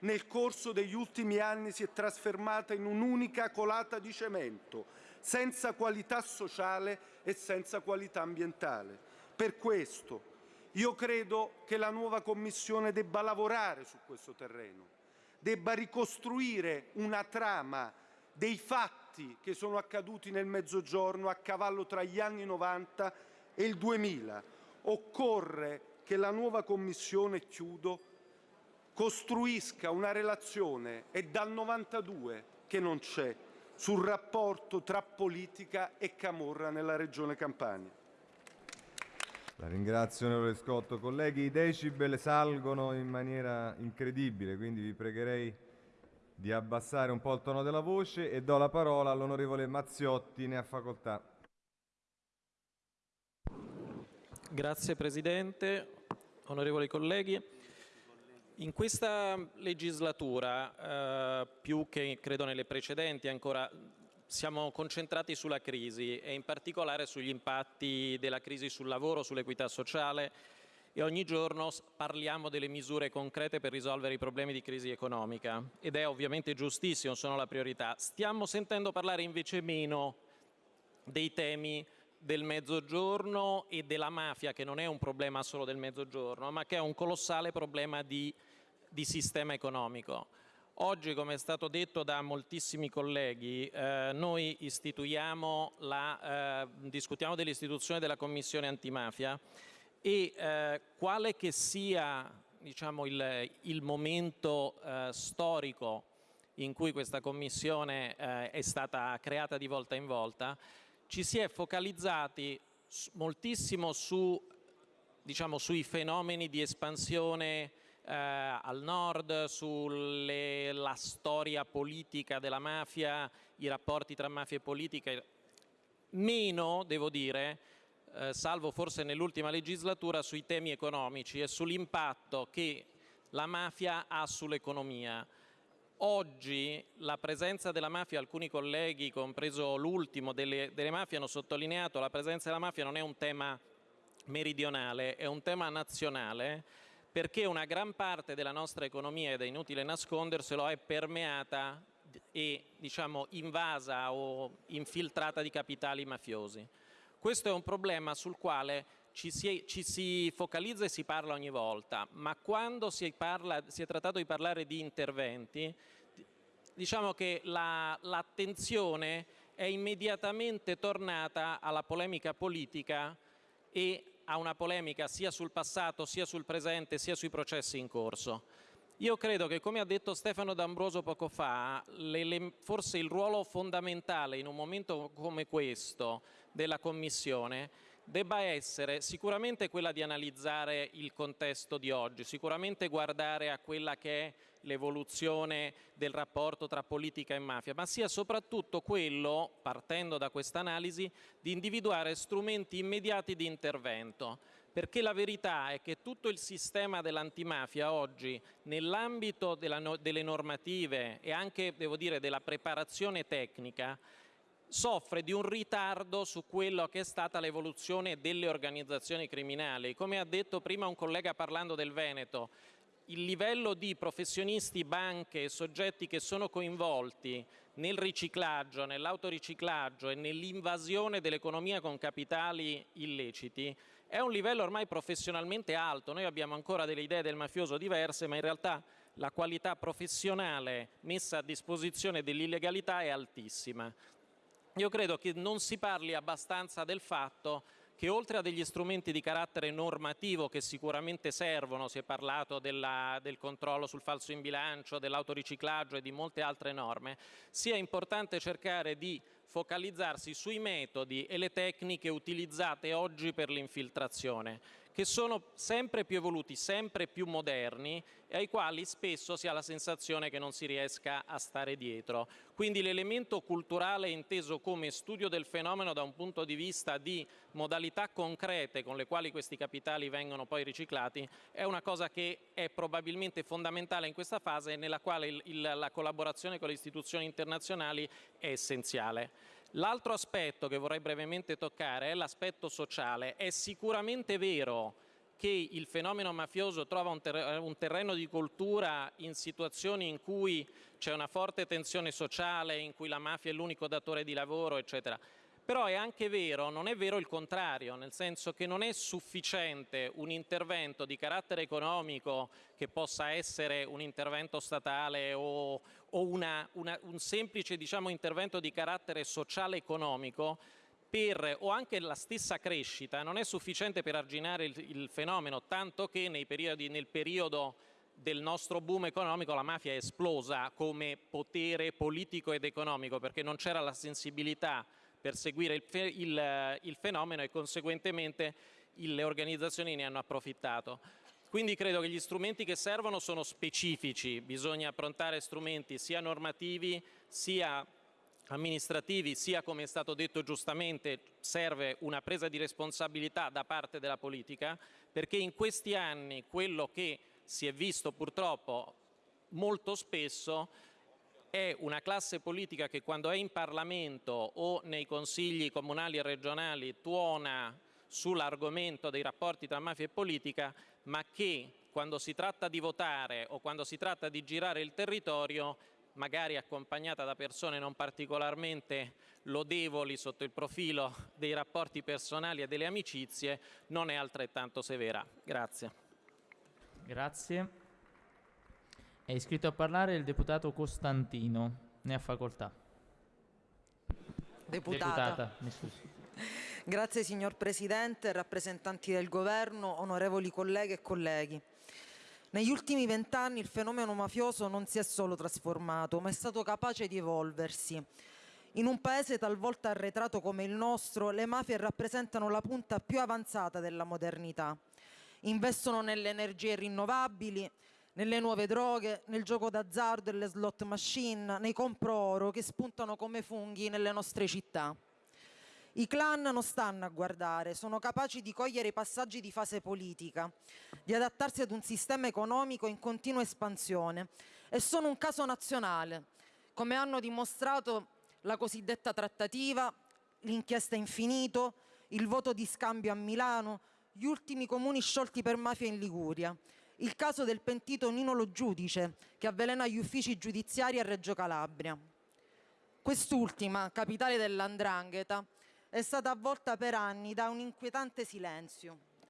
nel corso degli ultimi anni si è trasformata in un'unica colata di cemento, senza qualità sociale e senza qualità ambientale. Per questo io credo che la nuova Commissione debba lavorare su questo terreno, debba ricostruire una trama dei fatti che sono accaduti nel Mezzogiorno a cavallo tra gli anni 90 e il 2000. Occorre che la nuova Commissione, chiudo, costruisca una relazione, è dal 92 che non c'è, sul rapporto tra politica e camorra nella regione Campania. La ringrazio onorevole Scotto. Colleghi, i decibel salgono in maniera incredibile, quindi vi pregherei di abbassare un po' il tono della voce e do la parola all'onorevole Mazziotti, ne ha facoltà. Grazie Presidente, onorevoli colleghi. In questa legislatura, eh, più che credo nelle precedenti ancora, siamo concentrati sulla crisi e in particolare sugli impatti della crisi sul lavoro, sull'equità sociale e ogni giorno parliamo delle misure concrete per risolvere i problemi di crisi economica ed è ovviamente giustissimo, sono la priorità. Stiamo sentendo parlare invece meno dei temi del mezzogiorno e della mafia che non è un problema solo del mezzogiorno ma che è un colossale problema di, di sistema economico. Oggi, come è stato detto da moltissimi colleghi, eh, noi la, eh, discutiamo dell'istituzione della Commissione antimafia e eh, quale che sia diciamo, il, il, momento eh, storico in cui questa Commissione eh, è stata creata di volta in volta, ci si è focalizzati moltissimo su, diciamo, sui fenomeni di espansione eh, al nord, sulla storia politica della mafia, i rapporti tra mafia e politica, meno, devo dire, eh, salvo forse nell'ultima legislatura, sui temi economici e sull'impatto che la mafia ha sull'economia. Oggi la presenza della mafia, alcuni colleghi, compreso l'ultimo delle, delle mafie, hanno sottolineato che la presenza della mafia non è un tema meridionale, è un tema nazionale perché una gran parte della nostra economia, ed è inutile nasconderselo, è permeata e diciamo, invasa o infiltrata di capitali mafiosi. Questo è un problema sul quale ci si, ci si, focalizza e si parla ogni volta, ma quando si, parla, si, è trattato di parlare di interventi, diciamo che l'attenzione la, è immediatamente tornata alla polemica politica e a una polemica sia sul passato, sia sul presente, sia sui processi in corso. Io credo che, come ha detto Stefano D'Ambroso poco fa, le, le, forse il ruolo fondamentale in un momento come questo della Commissione debba essere sicuramente quella di analizzare il contesto di oggi, sicuramente guardare a quella che è l'evoluzione del rapporto tra politica e mafia, ma sia soprattutto quello, partendo da questa analisi, di individuare strumenti immediati di intervento, perché la verità è che tutto il sistema dell'antimafia oggi, nell'ambito delle normative e anche, devo dire, della preparazione tecnica, soffre di un ritardo su quello che è stata l'evoluzione delle organizzazioni criminali. Come ha detto prima un collega parlando del Veneto, il livello di professionisti, banche e soggetti che sono coinvolti nel riciclaggio, nell'autoriciclaggio e nell'invasione dell'economia con capitali illeciti è un livello ormai professionalmente alto. Noi abbiamo ancora delle idee del mafioso diverse, ma in realtà la qualità professionale messa a disposizione dell'illegalità è altissima. Io credo che non si parli abbastanza del fatto che oltre a degli strumenti di carattere normativo che sicuramente servono, si è parlato della, del controllo sul falso in bilancio, dell'autoriciclaggio e di molte altre norme, sia importante cercare di focalizzarsi sui metodi e le tecniche utilizzate oggi per l'infiltrazione, che sono sempre più evoluti, sempre più moderni e ai quali spesso si ha la sensazione che non si riesca a stare dietro. Quindi l'elemento culturale inteso come studio del fenomeno da un punto di vista di modalità concrete con le quali questi capitali vengono poi riciclati è una cosa che è probabilmente fondamentale in questa fase nella quale il, il, la collaborazione con le istituzioni internazionali è essenziale. L'altro aspetto che vorrei brevemente toccare è l'aspetto sociale. È sicuramente vero che il fenomeno mafioso trova un, ter un terreno di coltura in situazioni in cui c'è una forte tensione sociale, in cui la mafia è l'unico datore di lavoro, eccetera. Però è anche vero, non è vero il contrario, nel senso che non è sufficiente un intervento di carattere economico che possa essere un intervento statale o, o una, una, un semplice diciamo, intervento di carattere sociale economico per, o anche la stessa crescita non è sufficiente per arginare il, il fenomeno, tanto che periodi, nel periodo del nostro boom economico la mafia è esplosa come potere politico ed economico perché non c'era la sensibilità per seguire il, fe il, il fenomeno e conseguentemente le organizzazioni ne hanno approfittato. Quindi credo che gli strumenti che servono sono specifici, bisogna approntare strumenti sia normativi sia amministrativi, sia come è stato detto giustamente serve una presa di responsabilità da parte della politica, perché in questi anni quello che si è visto purtroppo molto spesso è una classe politica che quando è in Parlamento o nei consigli comunali e regionali tuona sull'argomento dei rapporti tra mafia e politica, ma che quando si tratta di votare o quando si tratta di girare il territorio, magari accompagnata da persone non particolarmente lodevoli sotto il profilo dei rapporti personali e delle amicizie, non è altrettanto severa. Grazie. Grazie. È iscritto a parlare il deputato Costantino. Ne ha facoltà. Deputata. Deputata. Grazie signor Presidente, rappresentanti del Governo, onorevoli colleghe e colleghi. Negli ultimi vent'anni il fenomeno mafioso non si è solo trasformato, ma è stato capace di evolversi. In un paese talvolta arretrato come il nostro, le mafie rappresentano la punta più avanzata della modernità. Investono nelle energie rinnovabili, nelle nuove droghe, nel gioco d'azzardo e le slot machine, nei compro-oro che spuntano come funghi nelle nostre città. I clan non stanno a guardare, sono capaci di cogliere i passaggi di fase politica, di adattarsi ad un sistema economico in continua espansione e sono un caso nazionale, come hanno dimostrato la cosiddetta trattativa, l'inchiesta infinito, il voto di scambio a Milano, gli ultimi comuni sciolti per mafia in Liguria il caso del pentito Nino Lo Giudice, che avvelena gli uffici giudiziari a Reggio Calabria. Quest'ultima, capitale dell'Andrangheta, è stata avvolta per anni da un inquietante silenzio.